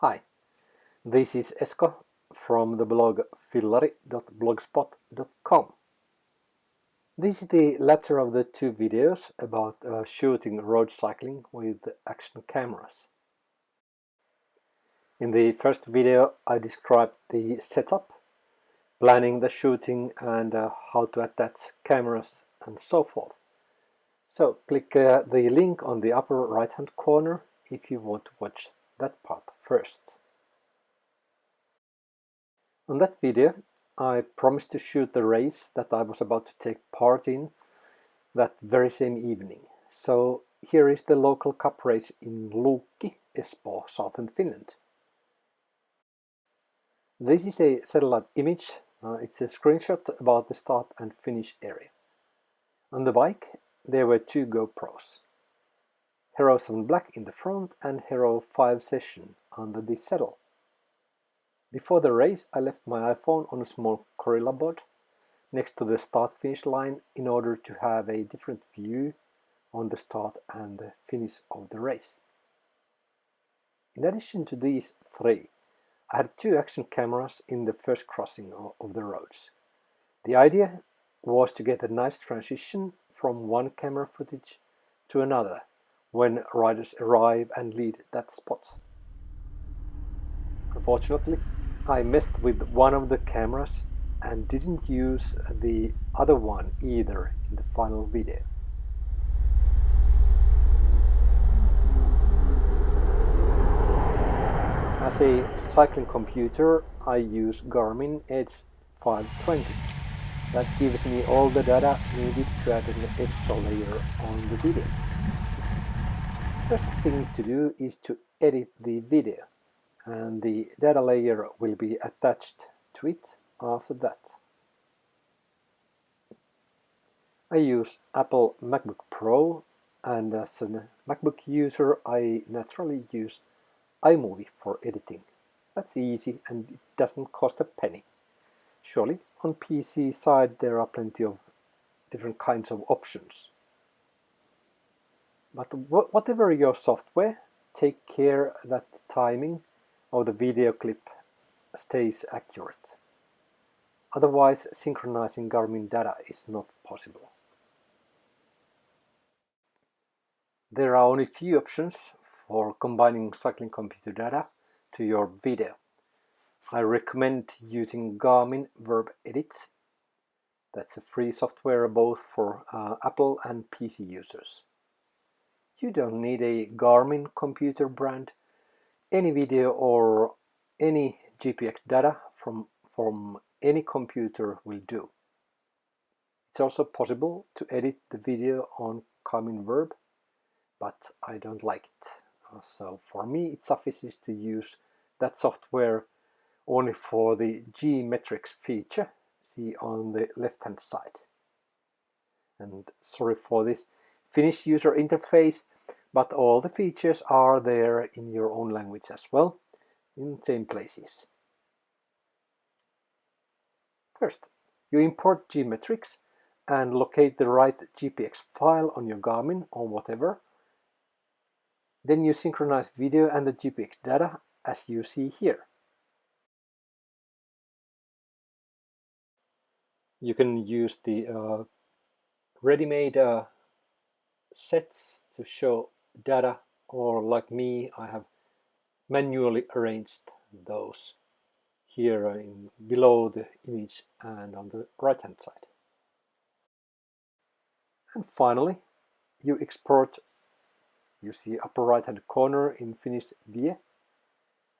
Hi, this is Esko from the blog fillari.blogspot.com. This is the latter of the two videos about uh, shooting road cycling with action cameras. In the first video I described the setup, planning the shooting and uh, how to attach cameras and so forth. So click uh, the link on the upper right hand corner if you want to watch that part first. On that video I promised to shoot the race that I was about to take part in that very same evening. So here is the local cup race in Luukki, Espoo, southern Finland. This is a satellite image, uh, it's a screenshot about the start and finish area. On the bike there were two GoPros. Hero 7 Black in the front and Hero 5 Session under the saddle. Before the race I left my iPhone on a small GorillaPod next to the start-finish line in order to have a different view on the start and the finish of the race. In addition to these three, I had two action cameras in the first crossing of the roads. The idea was to get a nice transition from one camera footage to another when riders arrive and lead that spot. Unfortunately, I messed with one of the cameras and didn't use the other one either in the final video. As a cycling computer, I use Garmin Edge 520. That gives me all the data needed to add an extra layer on the video. First thing to do is to edit the video and the data layer will be attached to it after that. I use Apple MacBook Pro and as a MacBook user I naturally use iMovie for editing. That's easy and it doesn't cost a penny. Surely on PC side there are plenty of different kinds of options. But whatever your software, take care that the timing of the video clip stays accurate. Otherwise, synchronizing Garmin data is not possible. There are only few options for combining cycling computer data to your video. I recommend using Garmin VIRB Edit. That's a free software both for uh, Apple and PC users. You don't need a Garmin computer brand. Any video or any GPX data from, from any computer will do. It's also possible to edit the video on Garmin VIRB, but I don't like it. Uh, so for me it suffices to use that software only for the G-Metrix feature, see on the left hand side. And sorry for this Finnish user interface, but all the features are there in your own language as well, in same places. First, you import G-Metrix and locate the right GPX file on your Garmin or whatever. Then you synchronize video and the GPX data as you see here. You can use the uh, ready-made uh, sets to show data or like me I have manually arranged those here in below the image and on the right hand side. And finally you export you see upper right hand corner in finished view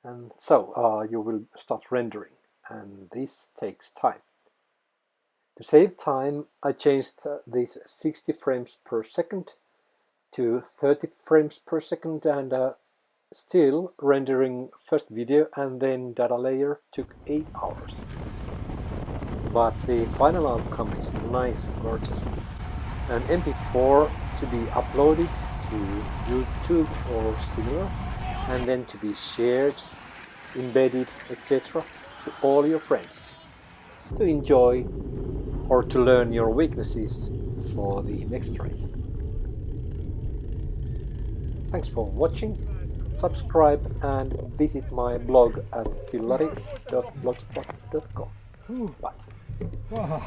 and so uh, you will start rendering and this takes time. To save time I changed these 60 frames per second to 30 frames per second and uh, still rendering first video and then data layer took 8 hours. But the final outcome is nice and gorgeous. An MP4 to be uploaded to YouTube or similar and then to be shared, embedded, etc. to all your friends to enjoy or to learn your weaknesses for the next race. Thanks for watching subscribe and visit my blog at fillari.blogspot.com. Bye. Ah.